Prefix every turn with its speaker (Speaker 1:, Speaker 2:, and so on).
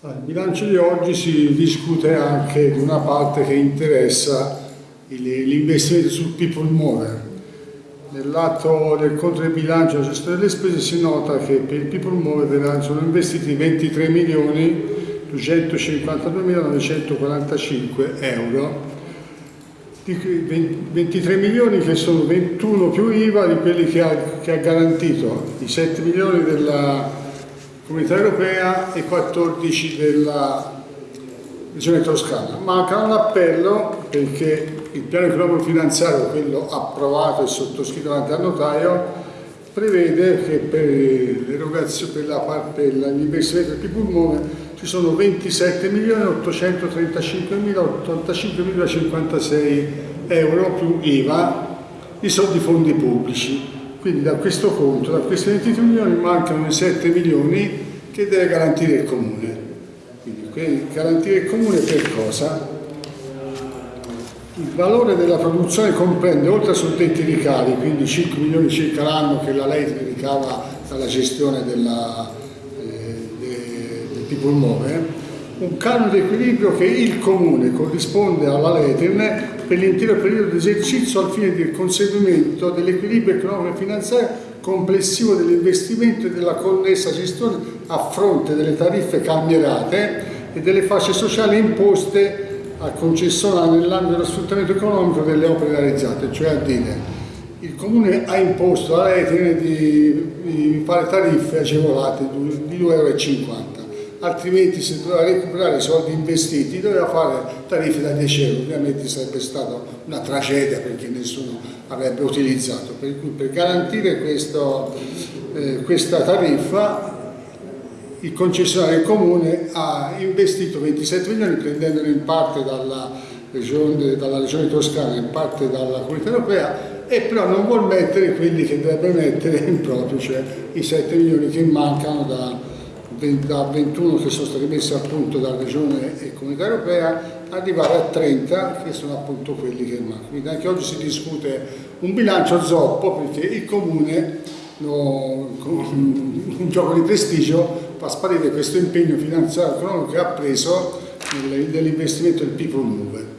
Speaker 1: Il bilancio di oggi si discute anche di una parte che interessa l'investimento sul people mover. Nell'atto del conto del bilancio della gestione delle spese si nota che per il people mover sono investiti 23 milioni 252.945 euro, 23 milioni che sono 21 più IVA di quelli che ha, che ha garantito, i 7 milioni della Comunità Europea e 14 della Regione Toscana. Manca un appello perché il piano economico finanziario, quello approvato e sottoscritto davanti al notaio, prevede che per per dell'investimento del pulmone ci sono 27.835.085.056 euro più IVA di soldi fondi pubblici quindi da questo conto, da questi 23 milioni mancano i 7 milioni che deve garantire il comune. Quindi garantire il comune per cosa? Il valore della produzione comprende, oltre a suddetti ricavi, quindi 5 milioni circa l'anno che la Leit ricava dalla gestione della, eh, de, del tipo immobile, un canone di equilibrio che il Comune corrisponde alla Letern per l'intero periodo di esercizio al fine del conseguimento dell'equilibrio economico e finanziario complessivo dell'investimento e della connessa gestione a fronte delle tariffe cambierate e delle fasce sociali imposte al concessionario nell'ambito dello sfruttamento economico delle opere realizzate, cioè a dire il Comune ha imposto alla Letern di, di fare tariffe agevolate di 2,50 euro altrimenti se doveva recuperare i soldi investiti doveva fare tariffe da 10 euro, ovviamente sarebbe stata una tragedia perché nessuno avrebbe utilizzato, per cui per garantire questo, eh, questa tariffa il concessionario comune ha investito 27 milioni prendendolo in parte dalla regione, dalla regione toscana in parte dalla comunità europea e però non vuol mettere quelli che dovrebbe mettere in proprio, cioè i 7 milioni che mancano da, da 21 che sono stati messi appunto dalla Regione e Comunità Europea arrivare a 30 che sono appunto quelli che mancano. Quindi anche oggi si discute un bilancio zoppo perché il Comune no, con un gioco di prestigio fa sparire questo impegno finanziario che ha preso nell'investimento del People Move.